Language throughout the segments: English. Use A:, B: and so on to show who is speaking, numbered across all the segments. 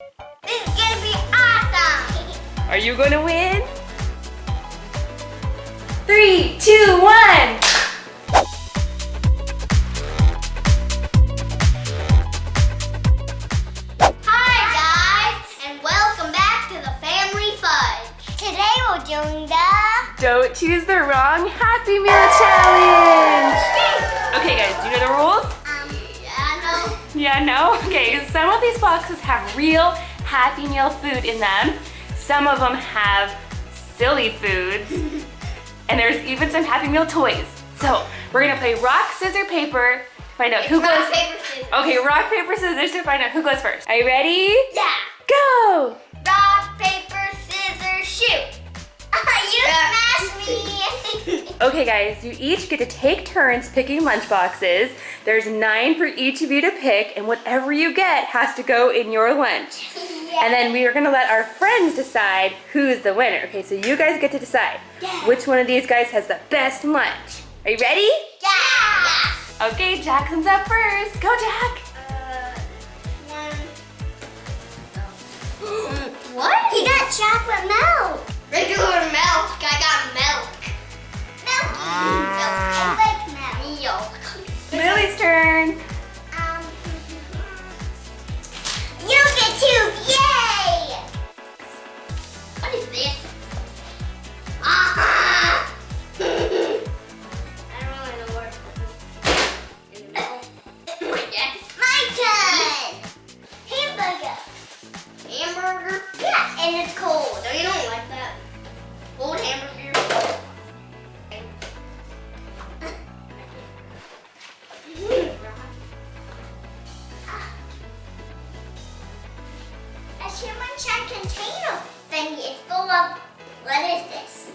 A: This is gonna be awesome!
B: Are you gonna win? Three, two, one.
A: Hi guys, and welcome back to the Family Fudge. Today we're doing the...
B: Don't choose the wrong Happy Meal challenge. Boxes have real Happy Meal food in them. Some of them have silly foods. and there's even some Happy Meal toys. So we're gonna play rock, scissors, paper, find out who
A: Rock,
B: goes.
A: paper, scissors.
B: Okay, rock, paper, scissors to find out who goes first. Are you ready?
A: Yeah.
B: Go!
A: Rock, paper, scissors, shoot. you smashed me.
B: Okay guys, you each get to take turns picking lunch boxes. There's nine for each of you to pick and whatever you get has to go in your lunch. And then we are gonna let our friends decide who's the winner. Okay, so you guys get to decide
A: Yeah.
B: which one of these guys has the best lunch. Are you ready?
A: Yeah.
B: Okay, Jackson's up first. Go, Jack.
A: Uh, one. what? He got chocolate milk. Regular milk. I got milk. Milk. milk. Hamburger? Yeah, and it's cold. You don't like that? Cold hamburger. A human check container thing is full of what is this?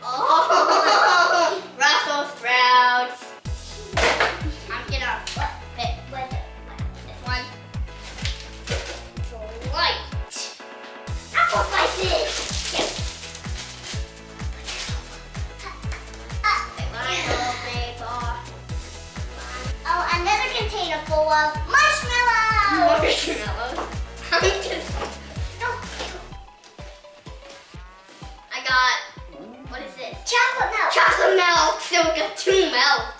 A: Oh, Brussels sprouts. Of marshmallows. Marshmallows. I'm just. No. I got. What is this? Chocolate milk. Chocolate milk. So we got two milks.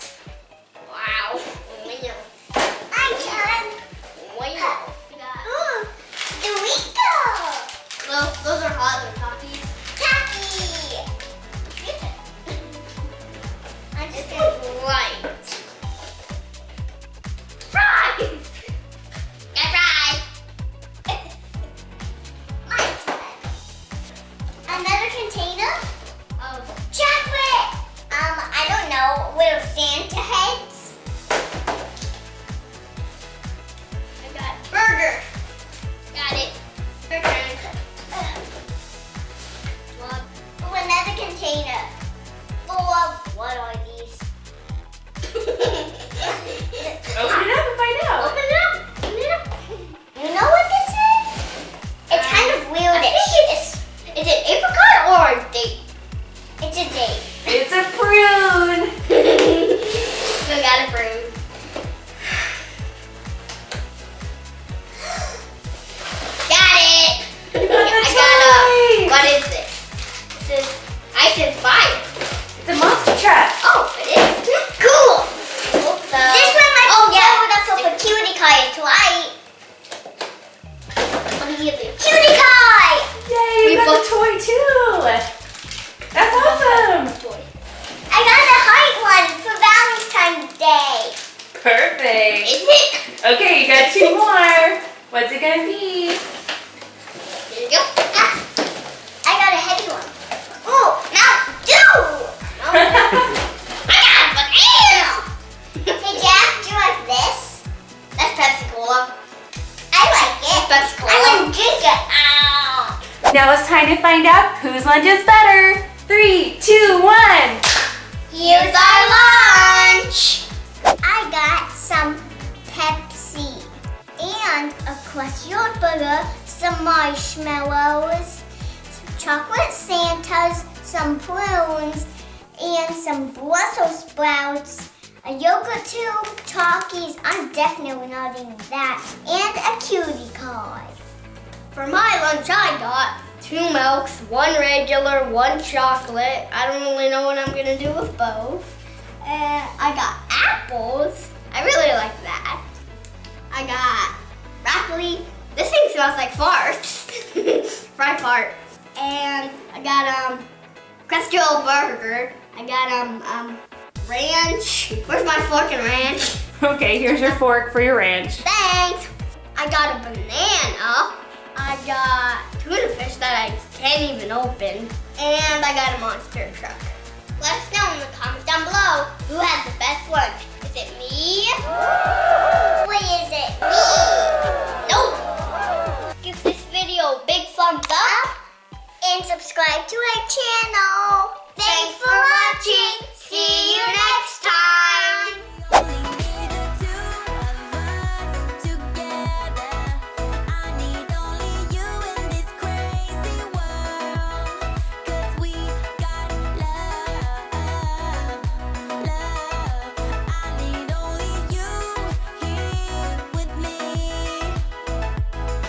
A: Container full of what are these?
B: Open it up and find out. Okay, you got two more. What's it gonna be?
A: Here you go. Ah, I got a heavy one. Ooh, Mountain Dew. I got a banana. hey Jack, do you like this? That's Pepsi Cola. I like it. Pepsi Cola. I want it. Ow.
B: now it's time to find out whose lunch is better. Three, two, one.
A: Here's our lunch. I got some a crushed burger, some marshmallows, some chocolate Santas, some prunes, and some Brussels sprouts, a yogurt tube, Takis, I'm definitely not eating that, and a cutie card. for my lunch, I got two milks, one regular, one chocolate. I don't really know what I'm gonna do with both. And I got apples. I really like that. I got broccoli. This thing smells like farts. Fried fart. And I got um Crusty burger. I got um um ranch. Where's my fork and ranch?
B: Okay, here's your fork for your ranch.
A: Thanks. I got a banana. I got tuna fish that I can't even open. And I got a monster truck. Let us know in the comments down below who had the best lunch. Is it me?